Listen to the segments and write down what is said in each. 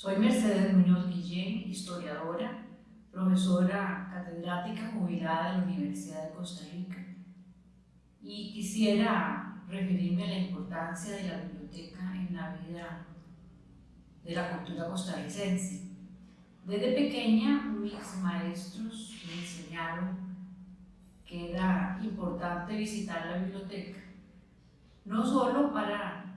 Soy Mercedes Muñoz Guillén, historiadora, profesora catedrática jubilada de la Universidad de Costa Rica y quisiera referirme a la importancia de la biblioteca en la vida de la cultura costarricense. Desde pequeña mis maestros me enseñaron que era importante visitar la biblioteca, no solo para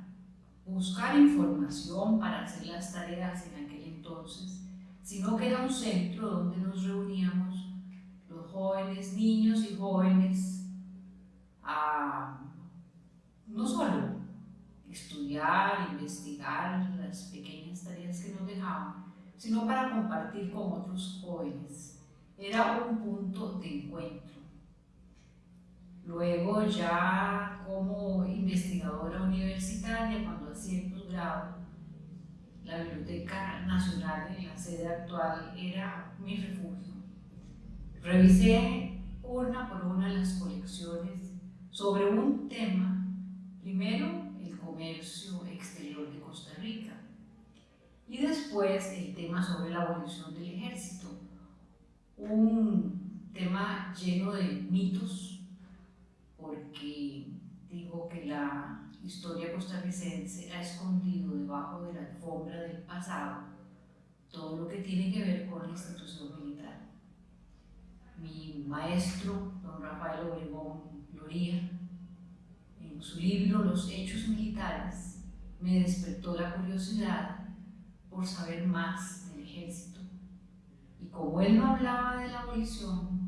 buscar información para hacer las tareas en aquel entonces, sino que era un centro donde nos reuníamos los jóvenes, niños y jóvenes, a no solo estudiar, investigar las pequeñas tareas que nos dejaban, sino para compartir con otros jóvenes. Era un punto de encuentro. Luego ya cuando hacía el posgrado, la Biblioteca Nacional en la sede actual era mi refugio. Revisé una por una las colecciones sobre un tema, primero el comercio exterior de Costa Rica y después el tema sobre la abolición del ejército, un tema lleno de mitos porque digo que la historia costarricense ha escondido debajo de la alfombra del pasado todo lo que tiene que ver con la institución militar. Mi maestro, don Rafael Obregón Gloria, en su libro Los Hechos Militares, me despertó la curiosidad por saber más del ejército. Y como él no hablaba de la abolición,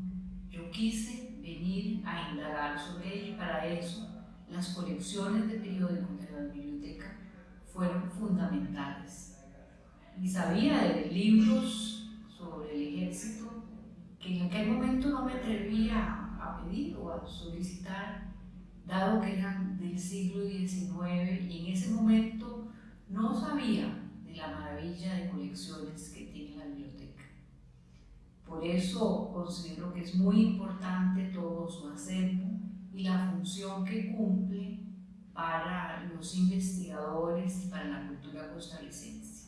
yo quise venir a indagar sobre ella y para eso las colecciones de periódicos de la biblioteca fueron fundamentales. Y sabía de libros sobre el ejército que en aquel momento no me atrevía a pedir o a solicitar, dado que eran del siglo XIX y en ese momento no sabía de la maravilla de colecciones que tiene la biblioteca. Por eso considero que es muy importante todo su acervo y la función cumple para los investigadores y para la cultura costarricense.